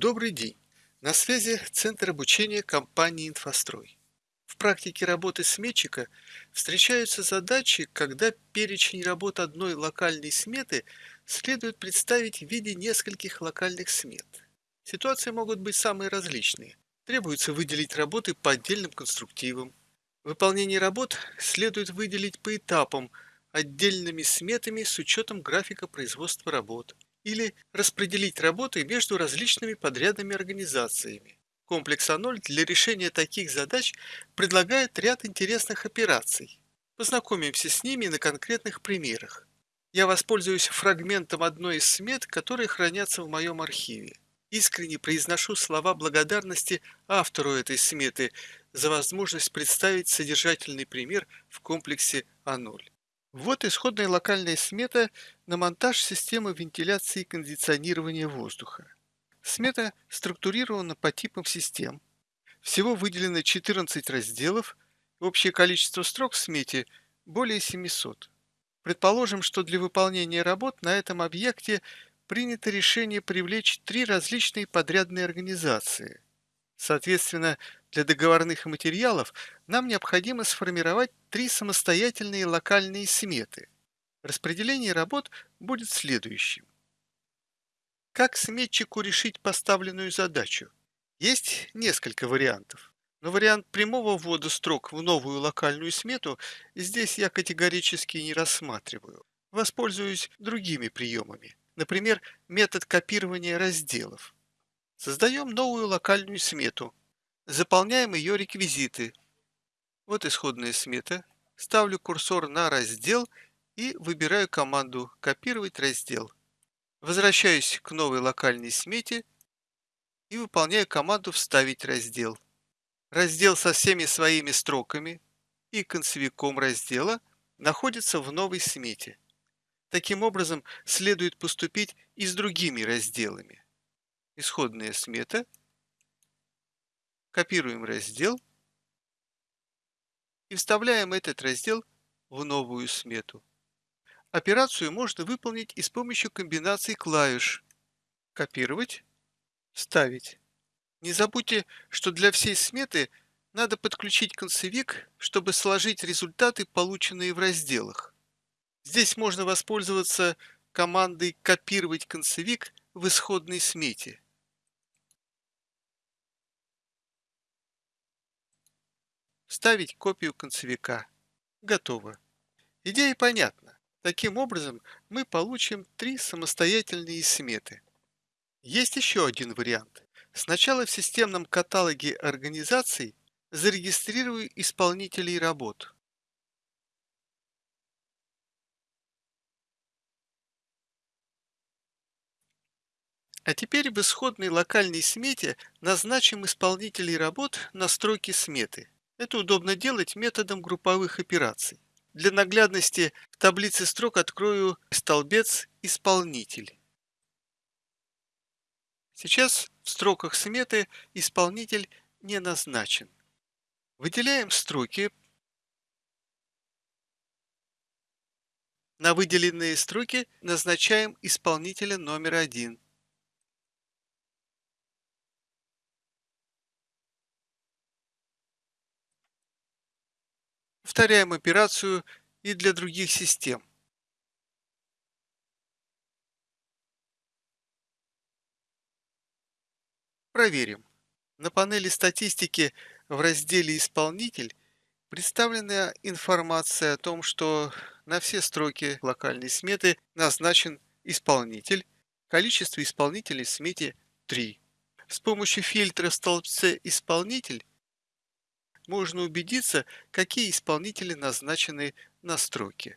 Добрый день! На связи Центр обучения компании «Инфострой». В практике работы сметчика встречаются задачи, когда перечень работ одной локальной сметы следует представить в виде нескольких локальных смет. Ситуации могут быть самые различные. Требуется выделить работы по отдельным конструктивам. Выполнение работ следует выделить по этапам, отдельными сметами с учетом графика производства работ или распределить работы между различными подрядными организациями. Комплекс А0 для решения таких задач предлагает ряд интересных операций. Познакомимся с ними на конкретных примерах. Я воспользуюсь фрагментом одной из смет, которые хранятся в моем архиве. Искренне произношу слова благодарности автору этой сметы за возможность представить содержательный пример в комплексе А0. Вот исходная локальная смета на монтаж системы вентиляции и кондиционирования воздуха. Смета структурирована по типам систем. Всего выделено 14 разделов, общее количество строк в смете более 700. Предположим, что для выполнения работ на этом объекте принято решение привлечь три различные подрядные организации. Соответственно, для договорных материалов нам необходимо сформировать три самостоятельные локальные сметы. Распределение работ будет следующим. Как сметчику решить поставленную задачу? Есть несколько вариантов. Но вариант прямого ввода строк в новую локальную смету здесь я категорически не рассматриваю. Воспользуюсь другими приемами. Например, метод копирования разделов. Создаем новую локальную смету, Заполняем ее реквизиты. Вот исходная смета. Ставлю курсор на раздел и выбираю команду «Копировать раздел». Возвращаюсь к новой локальной смете и выполняю команду «Вставить раздел». Раздел со всеми своими строками и концевиком раздела находится в новой смете. Таким образом, следует поступить и с другими разделами. Исходная смета – Копируем раздел и вставляем этот раздел в новую смету. Операцию можно выполнить и с помощью комбинации клавиш «Копировать», «Вставить». Не забудьте, что для всей сметы надо подключить концевик, чтобы сложить результаты, полученные в разделах. Здесь можно воспользоваться командой «Копировать концевик» в исходной смете. Вставить копию концевика. Готово. Идея понятна. Таким образом, мы получим три самостоятельные сметы. Есть еще один вариант. Сначала в системном каталоге организаций зарегистрирую исполнителей работ. А теперь в исходной локальной смете назначим исполнителей работ на строке сметы. Это удобно делать методом групповых операций. Для наглядности в таблице строк открою столбец «Исполнитель». Сейчас в строках сметы исполнитель не назначен. Выделяем строки. На выделенные строки назначаем исполнителя номер один. Повторяем операцию и для других систем. Проверим. На панели статистики в разделе «Исполнитель» представлена информация о том, что на все строки локальной сметы назначен исполнитель. Количество исполнителей в смете 3. С помощью фильтра в столбце «Исполнитель» можно убедиться, какие исполнители назначены на строке.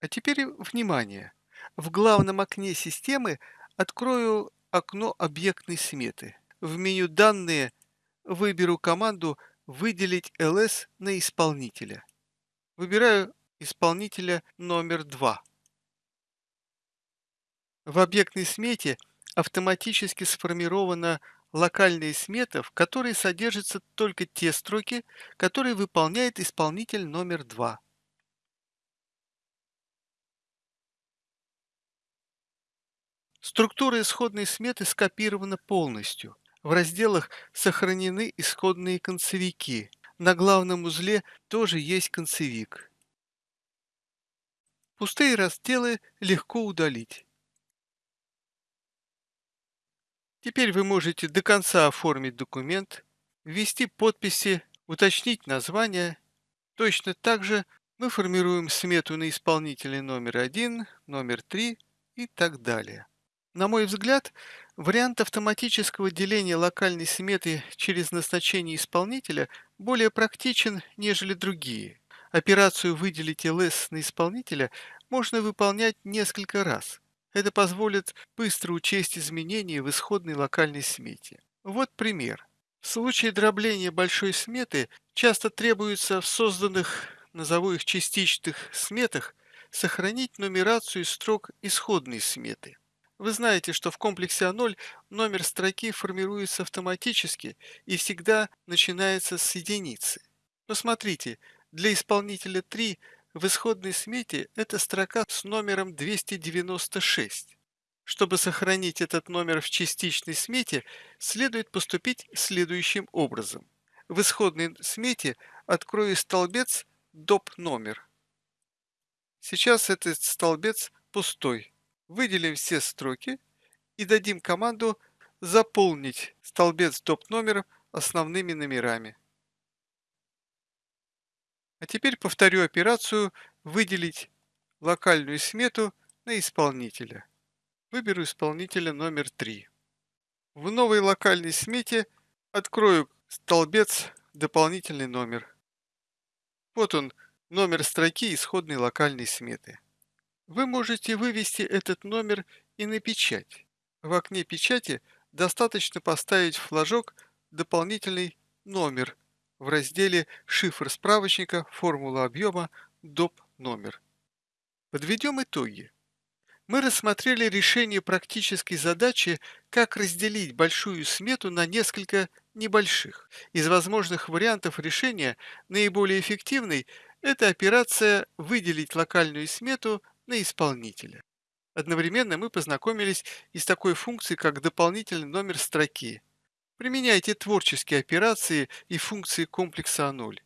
А теперь внимание! В главном окне системы открою окно объектной сметы. В меню «Данные» выберу команду «Выделить ls на исполнителя». Выбираю исполнителя номер 2. В объектной смете автоматически сформирована локальная смета, в которой содержатся только те строки, которые выполняет исполнитель номер 2. Структура исходной сметы скопирована полностью. В разделах сохранены исходные концевики. На главном узле тоже есть концевик. Пустые разделы легко удалить. Теперь вы можете до конца оформить документ, ввести подписи, уточнить название. Точно так же мы формируем смету на исполнителя номер один, номер три и так далее. На мой взгляд, вариант автоматического деления локальной сметы через назначение исполнителя более практичен, нежели другие. Операцию «Выделить ЛС на исполнителя» можно выполнять несколько раз. Это позволит быстро учесть изменения в исходной локальной смете. Вот пример. В случае дробления большой сметы часто требуется в созданных, назову их частичных сметах, сохранить нумерацию строк исходной сметы. Вы знаете, что в комплексе А0 номер строки формируется автоматически и всегда начинается с единицы. Посмотрите, для исполнителя 3 в исходной смете эта строка с номером 296. Чтобы сохранить этот номер в частичной смете, следует поступить следующим образом. В исходной смете открою столбец доп. номер. Сейчас этот столбец пустой. Выделим все строки и дадим команду заполнить столбец доп. номером основными номерами. А теперь повторю операцию «Выделить локальную смету на исполнителя». Выберу исполнителя номер 3. В новой локальной смете открою столбец «Дополнительный номер». Вот он, номер строки исходной локальной сметы. Вы можете вывести этот номер и на печать. В окне печати достаточно поставить флажок «Дополнительный номер» в разделе «Шифр справочника. Формула объема. Доп. номер». Подведем итоги. Мы рассмотрели решение практической задачи, как разделить большую смету на несколько небольших. Из возможных вариантов решения наиболее эффективный – это операция «Выделить локальную смету на исполнителя. Одновременно мы познакомились и с такой функцией, как дополнительный номер строки. Применяйте творческие операции и функции комплекса А0.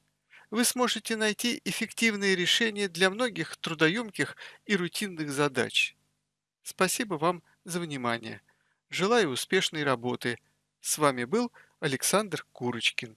Вы сможете найти эффективные решения для многих трудоемких и рутинных задач. Спасибо вам за внимание. Желаю успешной работы. С вами был Александр Курочкин.